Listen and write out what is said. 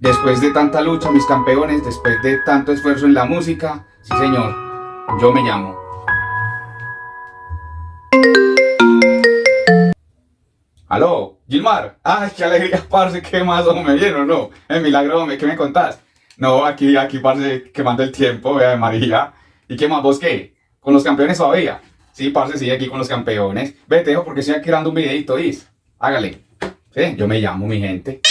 Después de tanta lucha, mis campeones, después de tanto esfuerzo en la música, sí señor, yo me llamo. Aló, Gilmar. Ay, qué alegría, parce, qué más, me ¿bien no? El milagro, hombre, ¿qué me contás? No, aquí, aquí, parce, quemando el tiempo, vea, María. ¿Y qué más, vos qué? ¿Con los campeones todavía? Sí, parce, sí, aquí con los campeones. Vete, porque estoy aquí dando un videito, ¿is? Hágale. Sí, yo me llamo, mi gente.